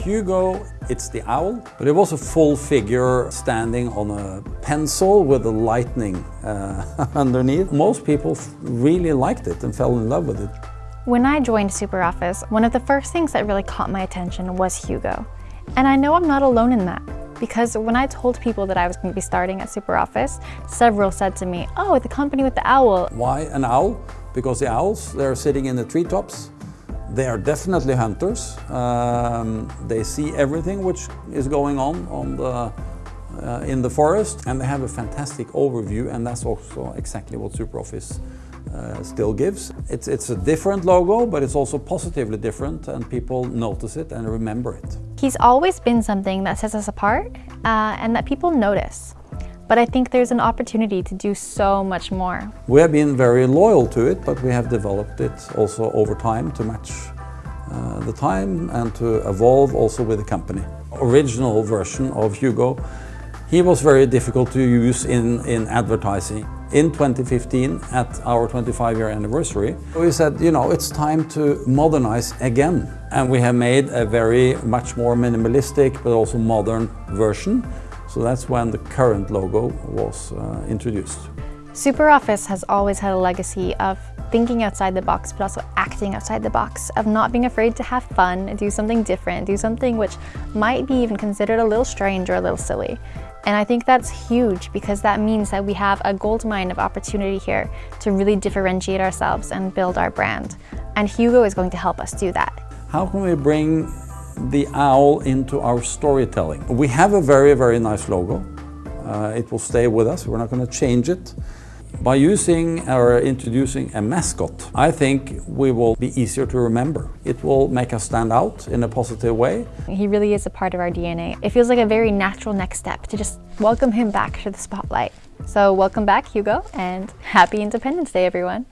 Hugo, it's the owl, but it was a full figure standing on a pencil with a lightning uh, underneath. Most people really liked it and fell in love with it. When I joined SuperOffice, one of the first things that really caught my attention was Hugo. And I know I'm not alone in that because when I told people that I was going to be starting at SuperOffice, several said to me, oh, the company with the owl. Why an owl? Because the owls, they're sitting in the treetops. They are definitely hunters. Um, they see everything which is going on, on the, uh, in the forest and they have a fantastic overview and that's also exactly what SuperOffice uh, still gives. It's, it's a different logo, but it's also positively different and people notice it and remember it. He's always been something that sets us apart uh, and that people notice. But I think there's an opportunity to do so much more. We have been very loyal to it, but we have developed it also over time to match uh, the time and to evolve also with the company. Original version of Hugo, he was very difficult to use in, in advertising in 2015 at our 25 year anniversary. We said, you know, it's time to modernize again. And we have made a very much more minimalistic but also modern version. So that's when the current logo was uh, introduced. SuperOffice has always had a legacy of thinking outside the box, but also acting outside the box, of not being afraid to have fun, do something different, do something which might be even considered a little strange or a little silly. And I think that's huge because that means that we have a gold mine of opportunity here to really differentiate ourselves and build our brand. And Hugo is going to help us do that. How can we bring the owl into our storytelling? We have a very, very nice logo. Uh, it will stay with us. We're not going to change it. By using or introducing a mascot, I think we will be easier to remember. It will make us stand out in a positive way. He really is a part of our DNA. It feels like a very natural next step to just welcome him back to the spotlight. So welcome back, Hugo, and happy Independence Day, everyone.